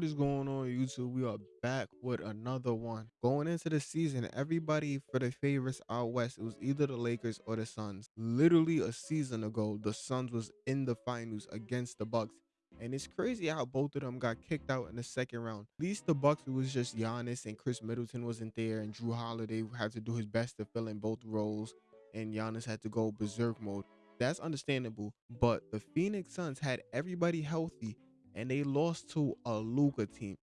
What is going on YouTube? We are back with another one. Going into the season, everybody for the favorites out west, it was either the Lakers or the Suns. Literally a season ago, the Suns was in the finals against the Bucks. And it's crazy how both of them got kicked out in the second round. At least the Bucks, it was just Giannis and Khris Middleton wasn't there, and Jrue Holiday had to do his best to fill in both roles, and Giannis had to go berserk mode. That's understandable. But the Phoenix Suns had everybody healthy and they lost to a Luka team.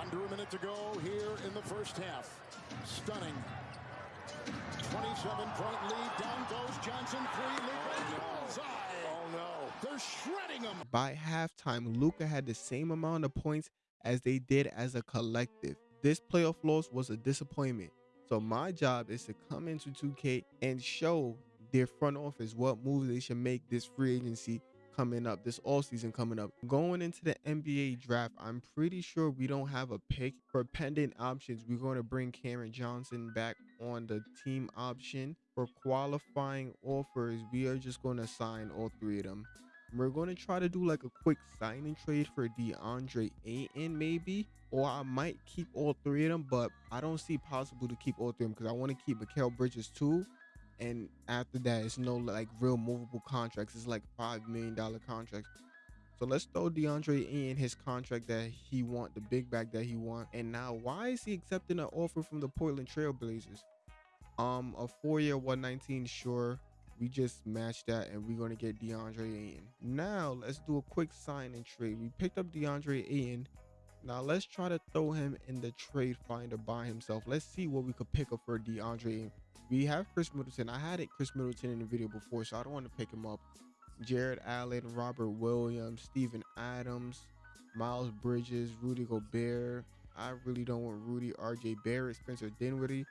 Under a minute to go here in the first half. Stunning. 27 point lead. Down goes Johnson. Three. Luka. Oh, oh no. They're shredding them. By halftime, Luka had the same amount of points as they did as a collective. This playoff loss was a disappointment. So my job is to come into 2K and show their front office what moves they should make this free agency coming up, this all season coming up. Going into the NBA draft, I'm pretty sure we don't have a pick for pending options. We're going to bring Cameron Johnson back on the team option. For qualifying offers, we are just going to sign all three of them. We're going to try to do like a quick signing trade for DeAndre Ayton maybe. Or I might keep all three of them, but I don't see possible to keep all three of them because I want to keep Mikal Bridges too and after that it's no like real movable contracts. It's like five million dollar contracts. So let's throw DeAndre in his contract that he want the big bag that he want. And now why is he accepting an offer from the Portland Trailblazers? Um a four-year 119 sure. We just matched that and we're going to get DeAndre in now let's do a quick sign and trade. We picked up DeAndre in now let's try to throw him in the trade finder by himself. Let's see what we could pick up for DeAndre we have Khris Middleton. I had it Khris Middleton in the video before, so I don't want to pick him up. Jarrett Allen, Robert Williams, Steven Adams, Miles Bridges, Rudy Gobert. I really don't want Rudy, RJ Barrett, Spencer Dinwiddie,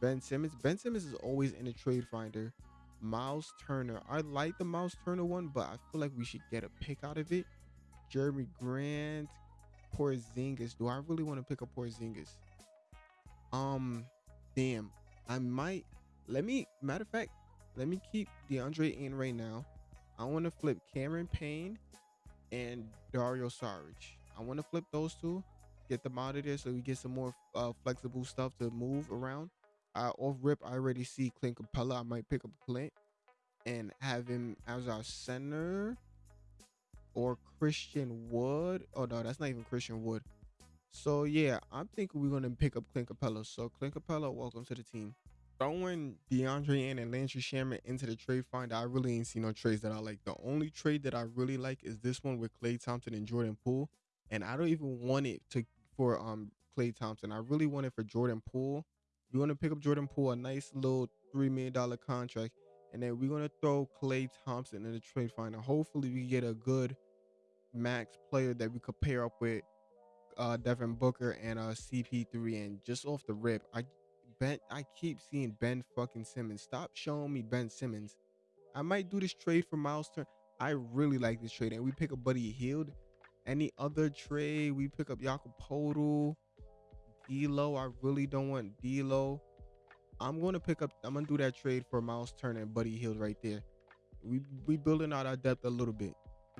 Ben Simmons. Ben Simmons is always in the trade finder. Miles Turner. I like the Miles Turner one, but I feel like we should get a pick out of it. Jerami Grant, Porzingis. Do I really want to pick up Porzingis? Um, damn. I might let me, matter of fact, let me keep DeAndre in right now. I want to flip Cameron Payne and Dario Saric. I want to flip those two, get them out of there so we get some more uh, flexible stuff to move around. Off rip, I already see Clint Capela. I might pick up Clint and have him as our center or Christian Wood. Oh no, that's not even Christian Wood. So yeah, I'm thinking we're gonna pick up Clint Capela. So Clint Capela, welcome to the team throwing DeAndre in and Landry Shamet into the trade find, I really ain't seen no trades that I like. The only trade that I really like is this one with Klay Thompson and Jordan Poole. And I don't even want it to for um Klay Thompson. I really want it for Jordan Poole. We want to pick up Jordan Poole, a nice little three million dollar contract, and then we're gonna throw Klay Thompson in the trade finder. Hopefully, we get a good max player that we could pair up with uh Devin Booker and uh CP3. And just off the rip, I Ben. I keep seeing Ben fucking Simmons. Stop showing me Ben Simmons. I might do this trade for Miles Turner. I really like this trade. And we pick up Buddy Hield. Any other trade, we pick up Jakob Poeltl. D'Lo. I really don't want D'Lo. I'm going to pick up. I'm going to do that trade for Miles Turner and Buddy Hield right there. We we building out our depth a little bit.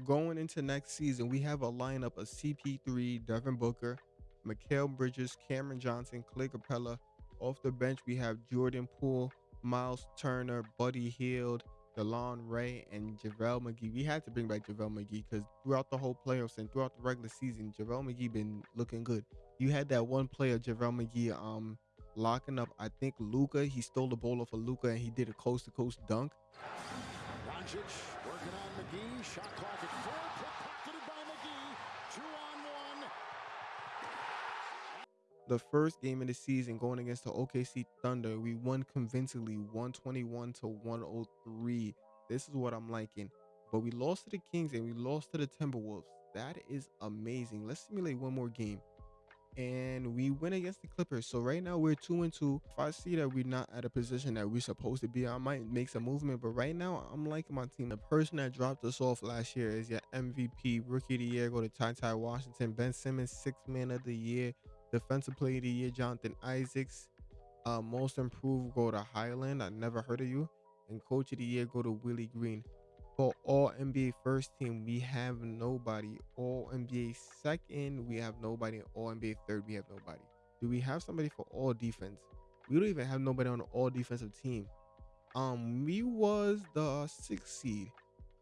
Going into next season, we have a lineup of CP3, Devin Booker, Mikal Bridges, Cameron Johnson, Clay Capela, off the bench, we have Jordan Poole, Miles Turner, Buddy Hield, DeLon Ray, and JaVale McGee. We had to bring back JaVale McGee because throughout the whole playoffs and throughout the regular season, JaVale McGee been looking good. You had that one player, JaVale McGee, um, locking up, I think Luka. He stole the ball off of Luka and he did a coast to coast dunk. Working on McGee. Shot clock at four. The first game of the season going against the OKC Thunder, we won convincingly 121 to 103. This is what I'm liking. But we lost to the Kings and we lost to the Timberwolves. That is amazing. Let's simulate one more game. And we win against the Clippers. So right now we're two and two. If I see that we're not at a position that we're supposed to be, I might make some movement. But right now I'm liking my team. The person that dropped us off last year is your MVP, rookie of the year, go to Ty Ty Washington. Ben Simmons, six man of the year. Defensive Player of the Year, Jonathan Isaacs. Uh, most Improved, go to Hyland. I never heard of you. And Coach of the Year, go to Willie Green. For all NBA first team, we have nobody. All NBA second, we have nobody. All NBA third, we have nobody. Do we have somebody for all defense? We don't even have nobody on all defensive team. Um, we was the sixth seed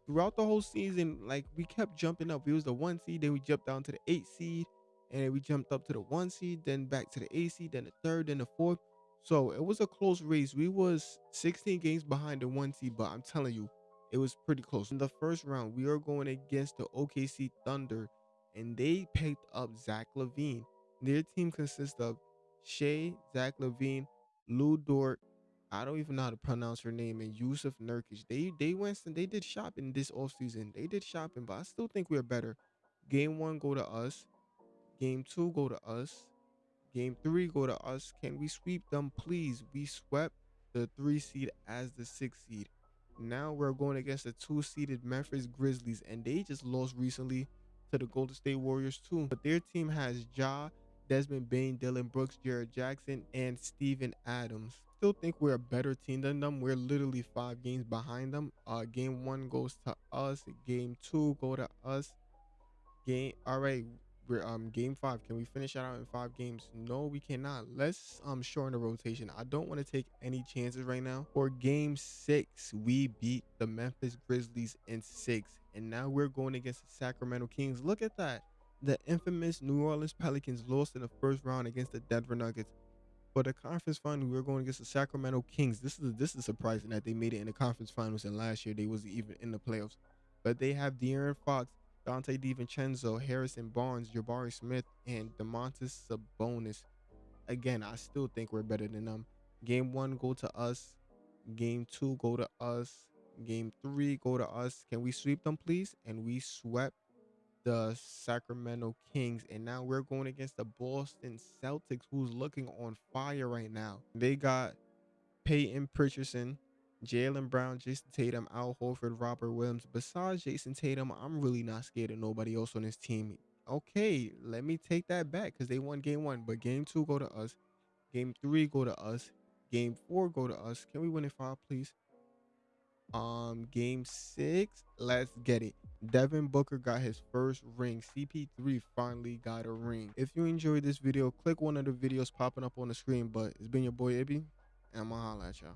throughout the whole season. Like we kept jumping up. We was the one seed, then we jumped down to the eight seed, and we jumped up to the one seed, then back to the eight seed, then the third, then the fourth. So it was a close race. We was 16 games behind the one seed, but I'm telling you, it was pretty close. In the first round, we are going against the OKC Thunder, and they picked up Zach LaVine. Their team consists of Shai, Zach LaVine, Lu Dort, I don't even know how to pronounce her name, and Jusuf Nurkic. They they went and they did shopping this offseason. They did shopping, but I still think we're better. Game one, go to us. Game two, go to us. Game three, go to us. Can we sweep them, please? We swept the three seed as the six seed. Now we're going against the two seeded Memphis Grizzlies, and they just lost recently to the Golden State Warriors too. But their team has Ja, Desmond Bane, Dillon Brooks, Jaren Jackson, and Steven Adams. Still think we're a better team than them. We're literally five games behind them. Uh, game one goes to us. Game two go to us. Game all right. We're um game five. Can we finish that out in five games? No, we cannot. Let's um shorten the rotation. I don't want to take any chances right now. For game six, we beat the Memphis Grizzlies in six, and now we're going against the Sacramento Kings. Look at that. The infamous New Orleans Pelicans lost in the first round against the Denver Nuggets. For the conference final, we are going against the Sacramento Kings. This is this is surprising that they made it in the conference finals, and last year they wasn't even in the playoffs. But they have De'Aaron Fox, Donte DiVincenzo, Harrison Barnes, Jabari Smith, and Domantas Sabonis. Again, I still think we're better than them. Game one, go to us. Game two, go to us. Game three, go to us. Can we sweep them, please? And we swept the Sacramento Kings. And now we're going against the Boston Celtics, who's looking on fire right now. They got Peyton Pritchardson, Jaylen Brown, Jayson Tatum, Al Horford, Robert Williams. Besides Jayson Tatum, I'm really not scared of nobody else on this team. Okay, let me take that back because they won game one, but game two go to us. Game three go to us. Game four go to us. Can we win in five, please? Um, game six, let's get it. Devin Booker got his first ring. CP3 finally got a ring. If you enjoyed this video, click one of the videos popping up on the screen. But it's been your boy Ibby, and I'm gonna holla at y'all.